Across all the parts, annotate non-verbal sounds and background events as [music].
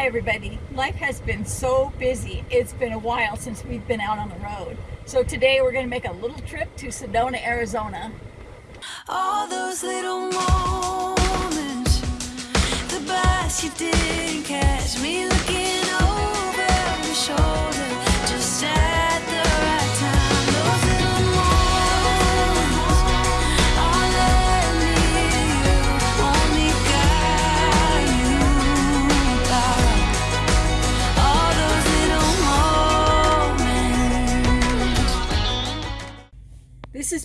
Hi everybody. Life has been so busy. It's been a while since we've been out on the road. So today we're going to make a little trip to Sedona, Arizona. All those little moments, the you didn't catch me looking over my shoulder,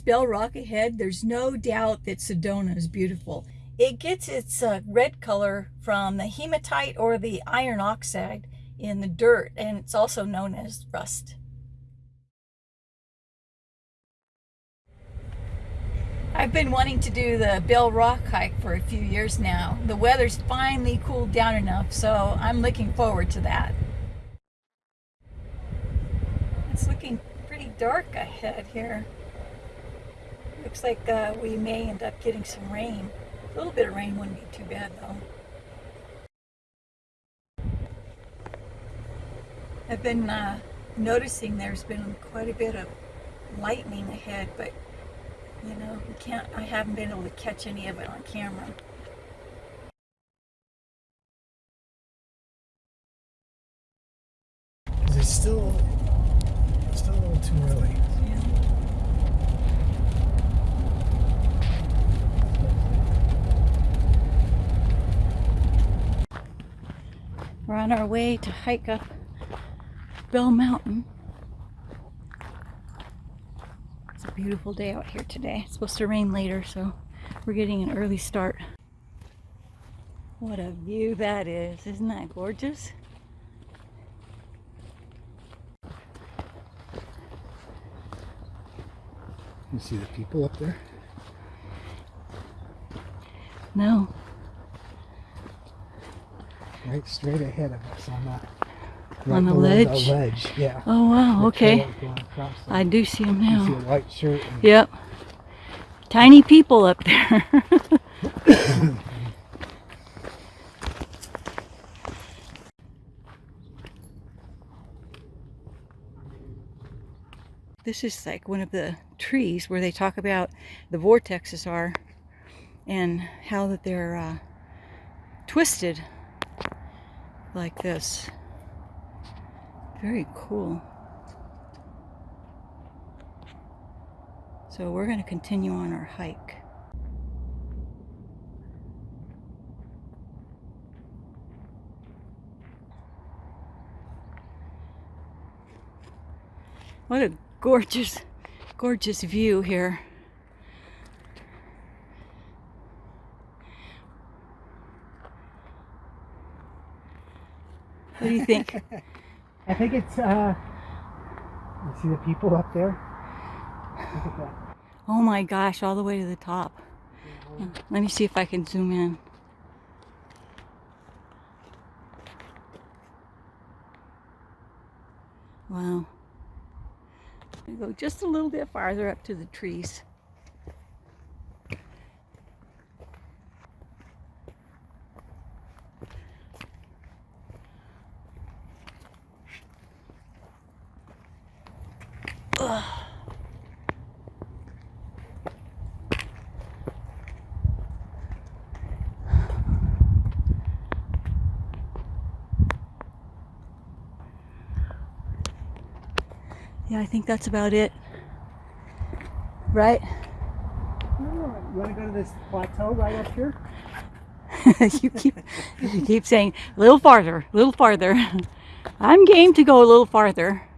Bell Rock ahead. There's no doubt that Sedona is beautiful. It gets its uh, red color from the hematite or the iron oxide in the dirt, and it's also known as rust. I've been wanting to do the Bell Rock hike for a few years now. The weather's finally cooled down enough, so I'm looking forward to that. It's looking pretty dark ahead here. Looks like uh, we may end up getting some rain. A little bit of rain wouldn't be too bad though. I've been uh, noticing there's been quite a bit of lightning ahead, but you know, you can't, I haven't been able to catch any of it on camera. It's still, still a little too early. Yeah. We're on our way to hike up Bell Mountain. It's a beautiful day out here today. It's supposed to rain later, so we're getting an early start. What a view that is. Isn't that gorgeous? You see the people up there? No. Right straight ahead of us on that. On the ledge? The ledge, yeah. Oh wow, The okay. trail going across the- I do see them You see now. a white shirt. And Yep. Tiny people up there. [laughs] this is like one of the trees where they talk about the vortexes are and how that they're uh, twisted like this. Very cool. So we're going to continue on our hike. What a gorgeous, gorgeous view here. What do you think? [laughs] I think it's, uh, you see the people up there? Look at that. Oh my gosh, all the way to the top. Let me see if I can zoom in. Wow. We go just a little bit farther up to the trees. Yeah, I think that's about it. Right? You want to go to this plateau right up here? [laughs] you keep you keep saying a little farther, a little farther. [laughs] I'm game to go a little farther.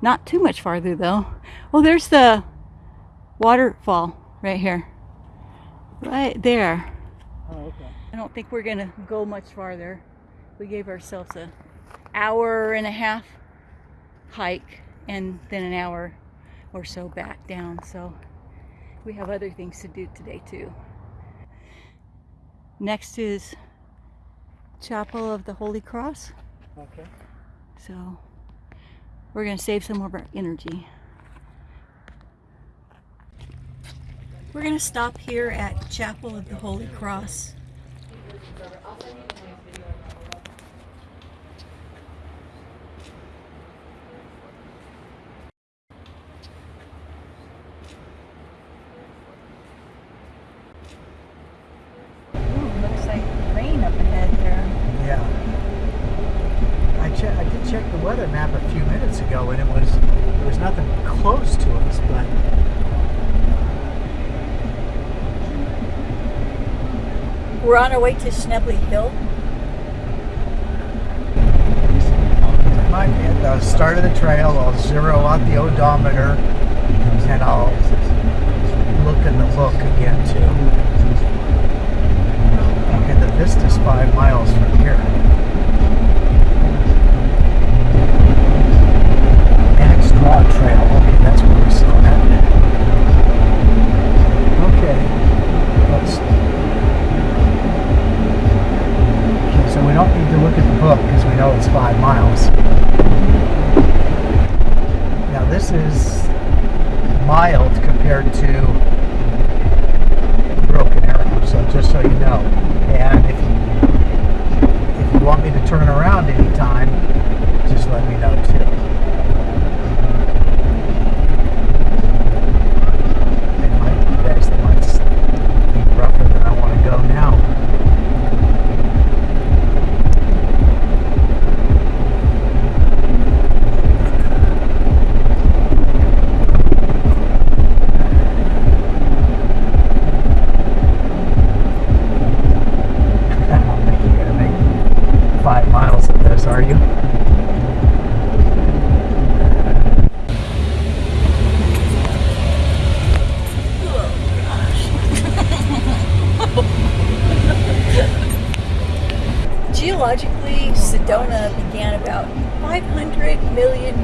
Not too much farther though. Oh, there's the waterfall right here. Right there. Oh, okay. I don't think we're gonna go much farther. We gave ourselves a hour and a half hike and then an hour or so back down. So we have other things to do today too. Next is Chapel of the Holy Cross. Okay. So we're gonna save some of our energy. We're gonna stop here at Chapel of the Holy Cross. At a map a few minutes ago and it was there was nothing close to us, but We're on our way to Schnebly Hill. might be at the start of the trail. I'll zero out the odometer and I'll look in the book again too. And the vista's five miles from here. Marg's Draw Trail. Okay, that's where we saw that. Okay. Let's. Okay, so we don't need to look at the book because we know it's five miles. Now this is mild compared to Broken Arrow, so just so you know. And if you if you want me to turn around anytime, just let me know too.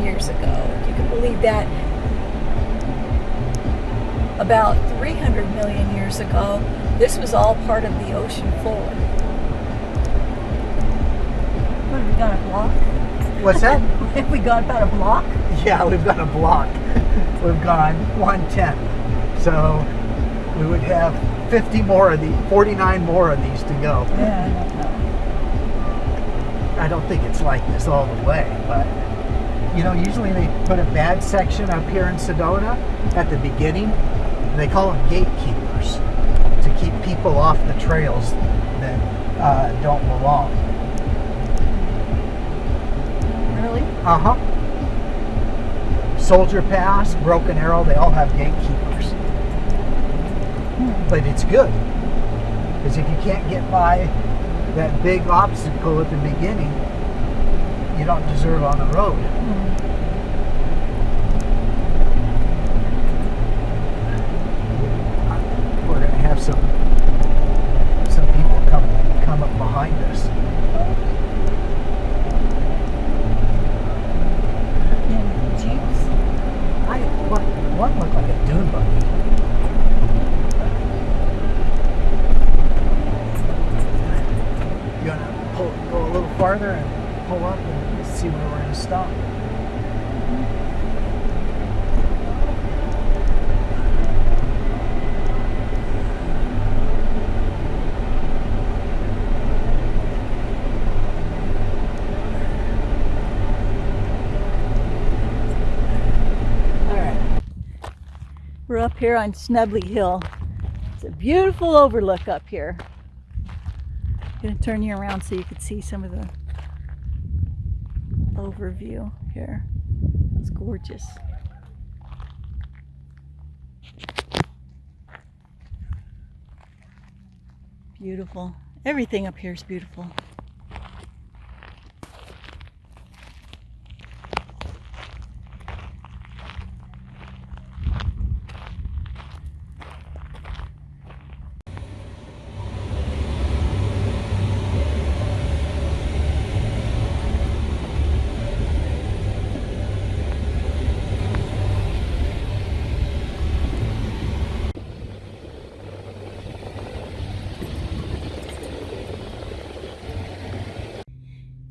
Years ago. You can believe that. About 300 million years ago, this was all part of the ocean floor. What have we got a block? What's that? [laughs] Have we got about a block? Yeah, we've got a block. We've gone 110. So we would have 50 more of these, 49 more of these to go. Yeah, I don't know. I don't think it's like this all the way, but you know, usually they put a bad section up here in Sedona at the beginning. They call them gatekeepers to keep people off the trails that uh, don't belong. Really? Uh huh. Soldier Pass, Broken Arrow, they all have gatekeepers. But it's good. Because if you can't get by that big obstacle at the beginning, you don't deserve on the road. We're going to have some some people come come up behind us. In Jeeps? I what one looked like a dune buggy. You gonna pull, go a little farther and pull up and see where we're gonna stop. All right. We're up here on Schnebly Hill. It's a beautiful overlook up here. I'm gonna turn you around so you can see some of the overview here. It's gorgeous. Beautiful. Everything up here is beautiful.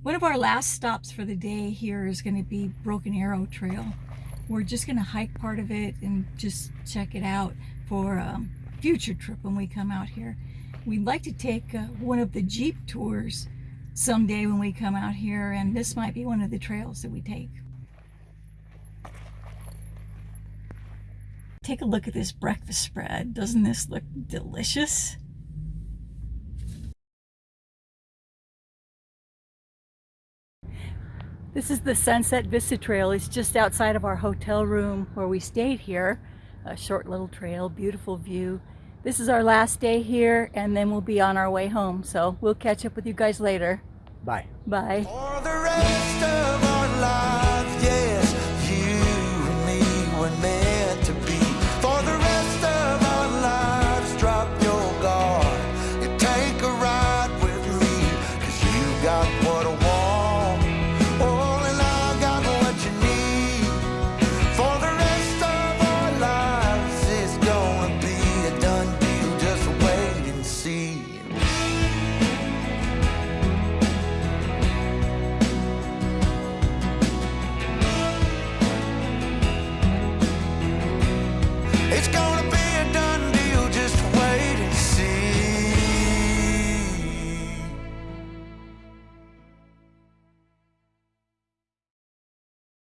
One of our last stops for the day here is going to be Broken Arrow Trail. We're just going to hike part of it and just check it out for um, a future trip when we come out here. We'd like to take uh, one of the Jeep tours someday when we come out here, and this might be one of the trails that we take. Take a look at this breakfast spread. Doesn't this look delicious? This is the Sunset Vista Trail. It's just outside of our hotel room where we stayed here. A short little trail, beautiful view. This is our last day here, and then we'll be on our way home. So we'll catch up with you guys later. Bye. Bye.